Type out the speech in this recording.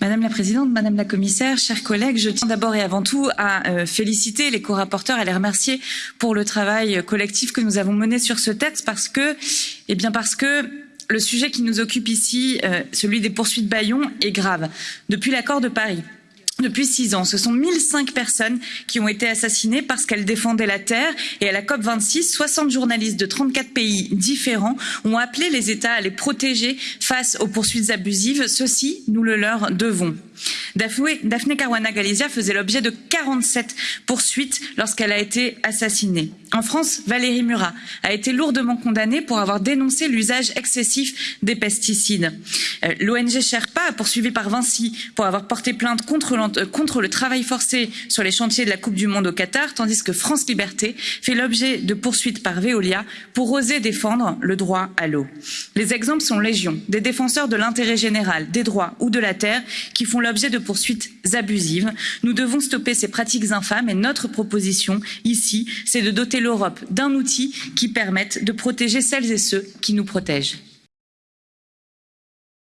Madame la Présidente, Madame la Commissaire, chers collègues, je tiens d'abord et avant tout à euh, féliciter les co-rapporteurs et les remercier pour le travail collectif que nous avons mené sur ce texte parce que, eh bien parce que le sujet qui nous occupe ici, euh, celui des poursuites Bayon, est grave. Depuis l'accord de Paris, depuis six ans, ce sont 1005 personnes qui ont été assassinées parce qu'elles défendaient la terre et à la COP26, 60 journalistes de 34 pays différents ont appelé les États à les protéger face aux poursuites abusives. Ceci, nous le leur devons. Daphne Caruana Galizia faisait l'objet de 47 poursuites lorsqu'elle a été assassinée. En France, Valérie Murat a été lourdement condamnée pour avoir dénoncé l'usage excessif des pesticides. Euh, L'ONG Sherpa, poursuivie par Vinci pour avoir porté plainte contre, euh, contre le travail forcé sur les chantiers de la Coupe du Monde au Qatar, tandis que France Liberté fait l'objet de poursuites par Veolia pour oser défendre le droit à l'eau. Les exemples sont légion, des défenseurs de l'intérêt général, des droits ou de la terre qui font l'objet de poursuites abusives. Nous devons stopper ces pratiques infâmes et notre proposition ici, c'est de doter l'Europe d'un outil qui permette de protéger celles et ceux qui nous protègent.